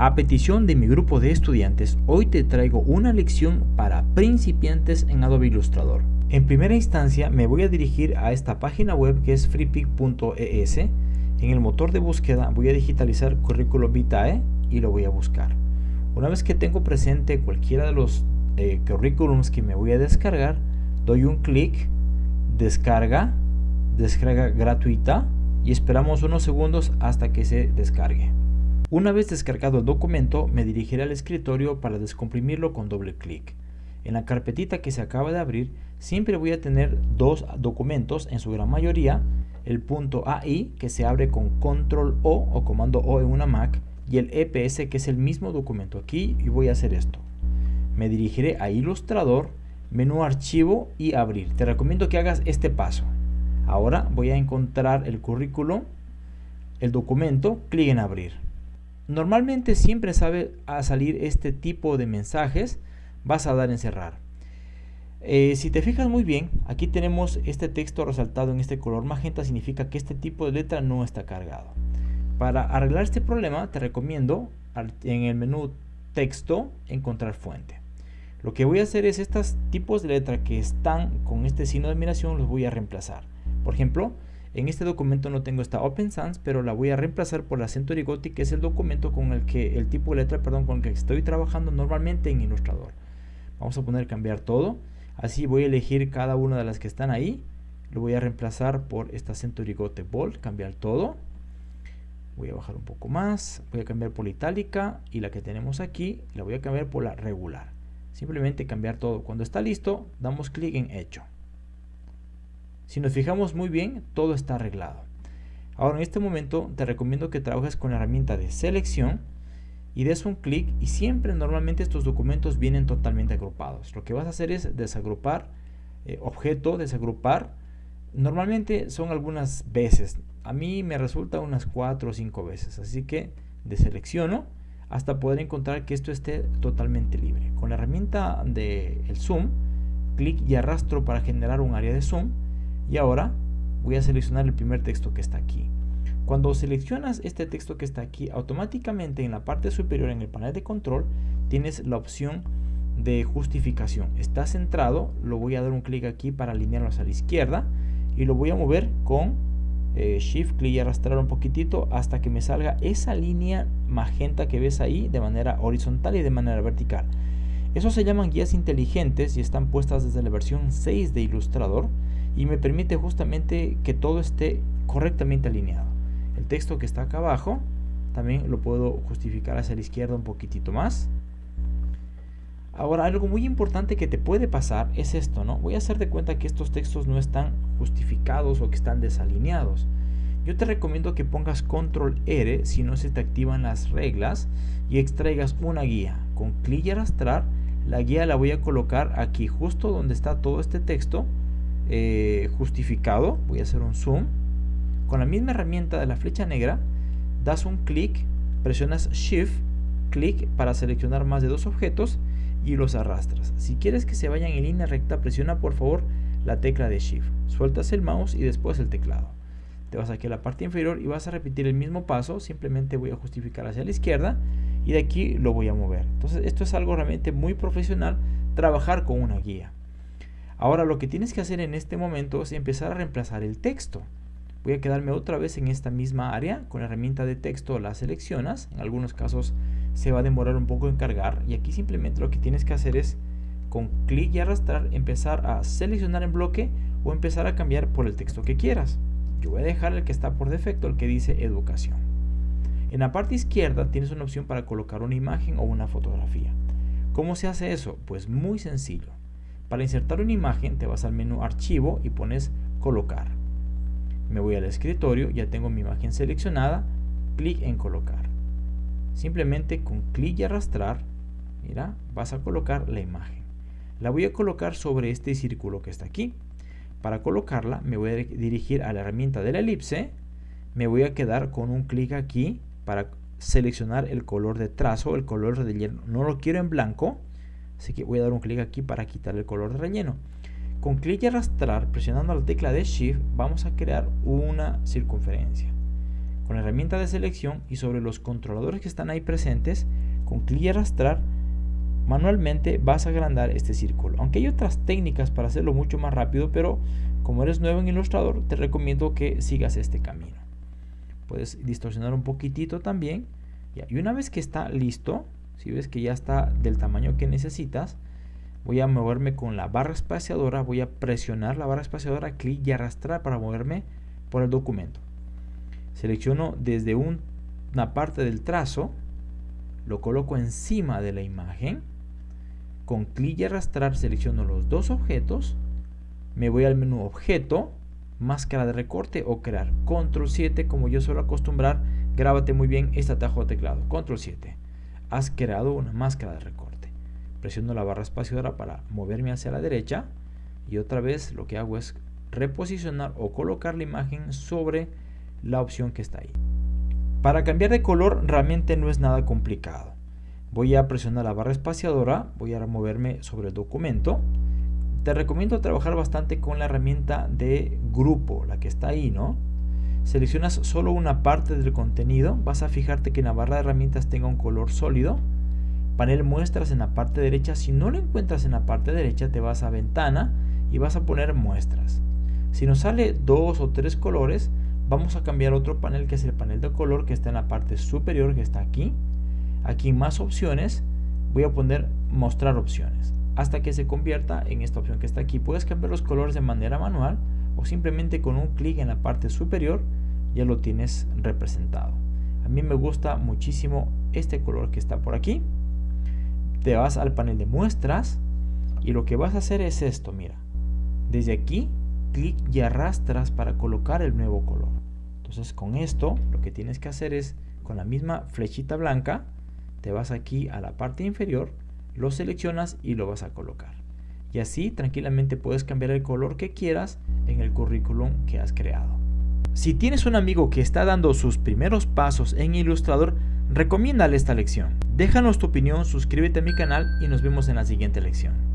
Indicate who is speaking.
Speaker 1: A petición de mi grupo de estudiantes, hoy te traigo una lección para principiantes en Adobe Illustrator. En primera instancia me voy a dirigir a esta página web que es freepik.es. En el motor de búsqueda voy a digitalizar Curriculum Vitae y lo voy a buscar. Una vez que tengo presente cualquiera de los eh, currículums que me voy a descargar, doy un clic, descarga, descarga gratuita y esperamos unos segundos hasta que se descargue. Una vez descargado el documento, me dirigiré al escritorio para descomprimirlo con doble clic. En la carpetita que se acaba de abrir, siempre voy a tener dos documentos, en su gran mayoría, el punto AI, que se abre con control O o comando O en una Mac, y el EPS, que es el mismo documento aquí, y voy a hacer esto. Me dirigiré a Ilustrador, menú Archivo y Abrir. Te recomiendo que hagas este paso. Ahora voy a encontrar el currículo, el documento, clic en Abrir. Normalmente siempre sabe a salir este tipo de mensajes, vas a dar en cerrar. Eh, si te fijas muy bien, aquí tenemos este texto resaltado en este color magenta, significa que este tipo de letra no está cargado. Para arreglar este problema te recomiendo en el menú texto encontrar fuente. Lo que voy a hacer es estos tipos de letra que están con este signo de admiración los voy a reemplazar. Por ejemplo, en este documento no tengo esta Open Sans, pero la voy a reemplazar por la Century Gothic, que es el documento con el que, el tipo de letra, perdón, con el que estoy trabajando normalmente en Illustrator. Vamos a poner cambiar todo. Así voy a elegir cada una de las que están ahí. Lo voy a reemplazar por esta Century Gothic Bold, cambiar todo. Voy a bajar un poco más, voy a cambiar por la itálica y la que tenemos aquí la voy a cambiar por la regular. Simplemente cambiar todo. Cuando está listo, damos clic en hecho. Si nos fijamos muy bien, todo está arreglado. Ahora en este momento te recomiendo que trabajes con la herramienta de selección y des un clic y siempre normalmente estos documentos vienen totalmente agrupados. Lo que vas a hacer es desagrupar, eh, objeto, desagrupar. Normalmente son algunas veces. A mí me resulta unas 4 o 5 veces. Así que deselecciono hasta poder encontrar que esto esté totalmente libre. Con la herramienta de el zoom, clic y arrastro para generar un área de zoom y ahora voy a seleccionar el primer texto que está aquí. Cuando seleccionas este texto que está aquí, automáticamente en la parte superior en el panel de control tienes la opción de justificación. Está centrado, lo voy a dar un clic aquí para alinearlo hacia la izquierda y lo voy a mover con eh, Shift, clic y arrastrar un poquitito hasta que me salga esa línea magenta que ves ahí de manera horizontal y de manera vertical. Eso se llaman guías inteligentes y están puestas desde la versión 6 de Illustrator y me permite justamente que todo esté correctamente alineado. El texto que está acá abajo también lo puedo justificar hacia la izquierda un poquitito más. Ahora algo muy importante que te puede pasar es esto, ¿no? Voy a hacer de cuenta que estos textos no están justificados o que están desalineados. Yo te recomiendo que pongas control R si no se te activan las reglas y extraigas una guía. Con clic y arrastrar, la guía la voy a colocar aquí justo donde está todo este texto eh, justificado, voy a hacer un zoom, con la misma herramienta de la flecha negra, das un clic, presionas Shift, clic para seleccionar más de dos objetos y los arrastras. Si quieres que se vayan en línea recta, presiona por favor la tecla de Shift. Sueltas el mouse y después el teclado. Te vas aquí a la parte inferior y vas a repetir el mismo paso, simplemente voy a justificar hacia la izquierda y de aquí lo voy a mover. Entonces esto es algo realmente muy profesional, trabajar con una guía. Ahora lo que tienes que hacer en este momento es empezar a reemplazar el texto. Voy a quedarme otra vez en esta misma área, con la herramienta de texto la seleccionas, en algunos casos se va a demorar un poco en cargar y aquí simplemente lo que tienes que hacer es con clic y arrastrar empezar a seleccionar en bloque o empezar a cambiar por el texto que quieras. Yo voy a dejar el que está por defecto, el que dice educación. En la parte izquierda tienes una opción para colocar una imagen o una fotografía. ¿Cómo se hace eso? Pues muy sencillo. Para insertar una imagen te vas al menú archivo y pones colocar. Me voy al escritorio, ya tengo mi imagen seleccionada, clic en colocar. Simplemente con clic y arrastrar, mira, vas a colocar la imagen. La voy a colocar sobre este círculo que está aquí. Para colocarla me voy a dirigir a la herramienta de la elipse, me voy a quedar con un clic aquí para seleccionar el color de trazo, el color de relleno. No lo quiero en blanco, Así que voy a dar un clic aquí para quitar el color de relleno. Con clic y arrastrar, presionando la tecla de Shift, vamos a crear una circunferencia. con la herramienta de selección y sobre los controladores que están ahí presentes, con clic y arrastrar, manualmente vas a agrandar este círculo. Aunque hay otras técnicas para hacerlo mucho más rápido, pero como eres nuevo en Illustrator, te recomiendo que sigas este camino. Puedes distorsionar un poquitito también. Y una vez que está listo, si ves que ya está del tamaño que necesitas, voy a moverme con la barra espaciadora, voy a presionar la barra espaciadora, clic y arrastrar para moverme por el documento. Selecciono desde una parte del trazo, lo coloco encima de la imagen, con clic y arrastrar selecciono los dos objetos, me voy al menú objeto, máscara de recorte o crear, control 7 como yo suelo acostumbrar, grábate muy bien este atajo de teclado, control 7, has creado una máscara de recorte presiono la barra espaciadora para moverme hacia la derecha y otra vez lo que hago es reposicionar o colocar la imagen sobre la opción que está ahí. Para cambiar de color realmente no es nada complicado. Voy a presionar la barra espaciadora, voy a moverme sobre el documento. Te recomiendo trabajar bastante con la herramienta de grupo, la que está ahí, ¿no? Seleccionas solo una parte del contenido, vas a fijarte que en la barra de herramientas tenga un color sólido panel muestras en la parte derecha. Si no lo encuentras en la parte derecha, te vas a ventana y vas a poner muestras. Si nos sale dos o tres colores, vamos a cambiar otro panel que es el panel de color que está en la parte superior que está aquí. Aquí más opciones, voy a poner mostrar opciones hasta que se convierta en esta opción que está aquí. Puedes cambiar los colores de manera manual o simplemente con un clic en la parte superior ya lo tienes representado. A mí me gusta muchísimo este color que está por aquí te vas al panel de muestras y lo que vas a hacer es esto, mira. Desde aquí, clic y arrastras para colocar el nuevo color. Entonces con esto, lo que tienes que hacer es, con la misma flechita blanca, te vas aquí a la parte inferior, lo seleccionas y lo vas a colocar. Y así tranquilamente puedes cambiar el color que quieras en el currículum que has creado. Si tienes un amigo que está dando sus primeros pasos en Illustrator, recomiéndale esta lección. Déjanos tu opinión, suscríbete a mi canal y nos vemos en la siguiente lección.